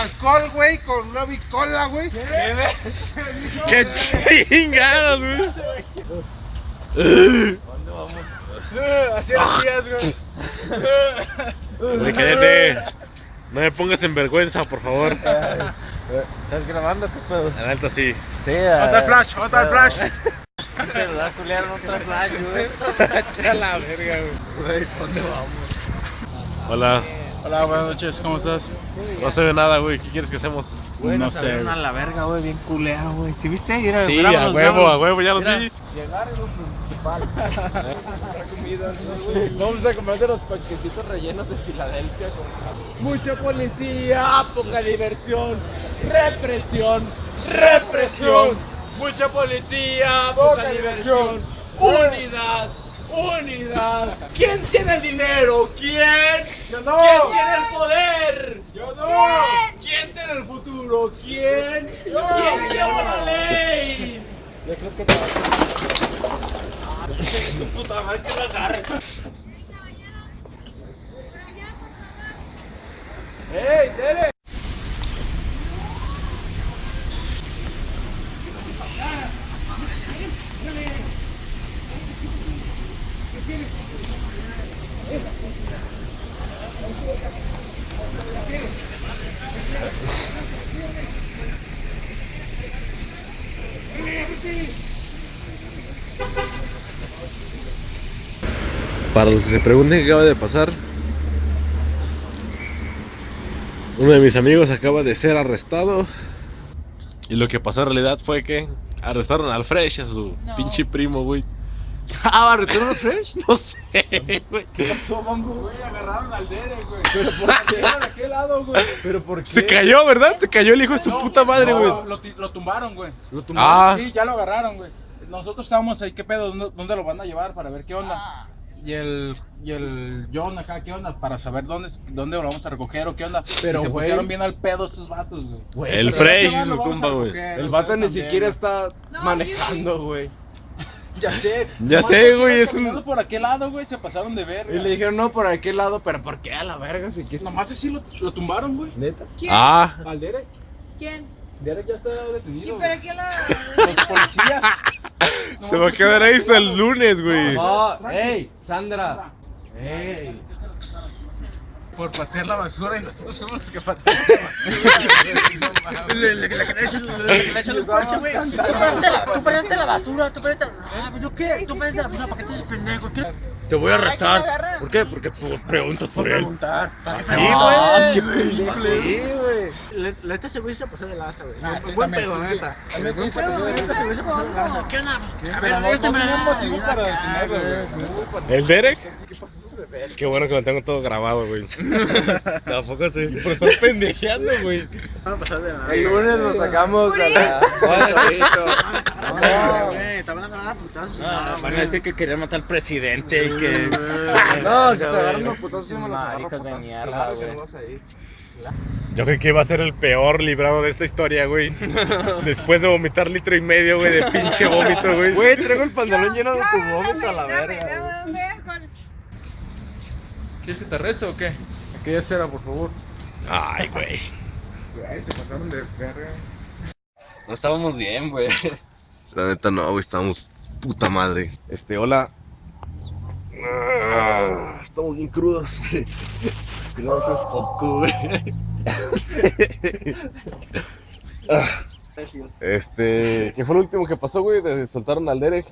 alcohol, güey, con una bicola, güey. ¡Qué chingados, güey! Así lo hacías, güey. Güey, cállate. No me pongas en vergüenza, por favor. ¿Estás grabando qué pedo? La neta sí. Sí, Otra flash, otra flash. celular culiar otra flash, güey. A la verga, güey. Güey, ¿dónde vamos? Hola. Hola, buenas noches, ¿cómo estás? No se ve nada, güey. ¿Qué quieres que hacemos? Güey, No salieron güey. a la verga, güey, bien culero, güey. ¿Sí viste? Mira, Sí, grábalos, a huevo, a huevo, ya los Mira, vi. Llegar es lo principal. Vamos a comer de los panquecitos rellenos de Filadelfia con Mucha policía, poca diversión, represión, represión. Mucha policía, poca diversión, unidad, unidad. ¿Quién tiene el dinero? ¿Quién? Yo no. ¿Quién tiene el poder? Yo no. ¿Quién tiene el futuro? ¿Quién? ¿Quién lleva la ley? Yo creo que te va Su puta madre que la agarre. ¡Ey, Tere! Para los que se pregunten qué acaba de pasar, uno de mis amigos acaba de ser arrestado. Y lo que pasó en realidad fue que arrestaron al Fresh, a su No. pinche primo, güey. Ah, ¿retorno fresh? No sé, güey. Güey, agarraron al Derek, güey. Pero por qué a aquel lado, güey. ¿Pero por qué? Se cayó, ¿verdad? Se cayó el hijo de su No, puta madre, no, güey. Lo, lo tumbaron, güey. Lo Ah. tumbaron. Sí, ya lo agarraron, güey. Nosotros estábamos ahí, ¿qué pedo? ¿Dónde, dónde lo van a llevar para ver qué onda? Ah, Y el, y el John acá, ¿qué onda? Para saber dónde, dónde lo vamos a recoger o qué onda. Pero, y se pusieron bien al pedo estos vatos, güey. El pero- Fresh y su compa, güey. El vato ni también, siquiera está No, manejando, güey. Ya sé. Ya sé, güey, es un- por aquel lado, güey, se pasaron de ver. Y le dijeron, no, por aquel lado, pero ¿por qué a la verga? Si quieres... Nomás así lo, lo tumbaron, güey. ¿Neta? ¿Quién? Ah, Al Derek. ¿Quién? Derek ya está detenido. ¿Pero güey. quién lo.? Los policías. Se va a quedar ahí hasta el lunes, güey. Oh, ey, Sandra. Ey. Por patear la basura y nosotros fuimos los que pateamos la basura. Tú perdiste la basura, tú perdiste la Ah, ¿yo qué? Tú perdiste la basura, ¿para qué te dices pendejo? Te voy a agarran. ¿Por qué? Porque por- preguntas por él. preguntar. Sí, Ah, güey. qué. La neta se hubiese pasado de lanza, güey. Ah, sí, Buen pedo, la neta. Buen se pedo, pasó de la neta se hubiese pasado de lanza. ¿Qué onda? Pues, a ver, este me detenerlo, güey. ¿El Derek? Qué bueno que lo tengo todo grabado, güey. Tampoco sé. Por estar pendejeando, güey. Van a pasar de lanza. El lunes nos sacamos a la... No, güey, te van a decir que querían matar al presidente y que. No, si te agarran los putazos, sí me los agarro Maricas de mierda, güey. Yo creo que iba a ser el peor librado de esta historia, güey. Después de vomitar litro y medio, güey, de pinche vómito, güey. Güey, traigo el pantalón lleno de tu vómito a la verga. ¿Quieres que te arreste o qué? Aquella cera, por favor. Ay, güey. Güey, se pasaron de verga. No estábamos bien, güey. La neta no, güey, estamos puta madre. Este, hola. Ah, estamos bien crudos. Tiramos es poco, güey. Ah, Este, ¿qué fue lo último que pasó, güey? De- Soltaron al Derek.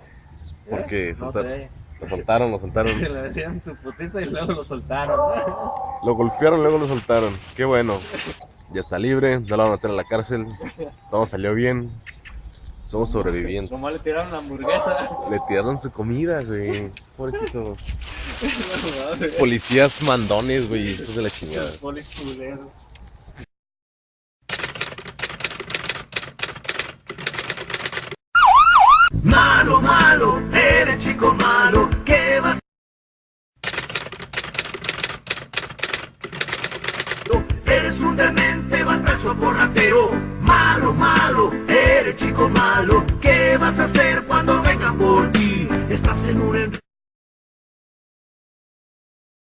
Porque No soltaron- sé. lo soltaron, lo soltaron. Le decían su putiza y luego lo soltaron. Lo golpearon, luego lo soltaron. Qué bueno. Ya está libre, no lo van a meter a la cárcel. Todo salió bien. Somos sobrevivientes. Nomás le tiraron la hamburguesa. Le tiraron su comida, güey. Pobrecito. Los policías mandones, güey. Hijos de la chingada. Polis culeros. Malo, malo, eres chico malo, ¿qué vas? Eres un demente, vas preso por ratero. Malo, malo, eres chico malo, ¿qué vas a hacer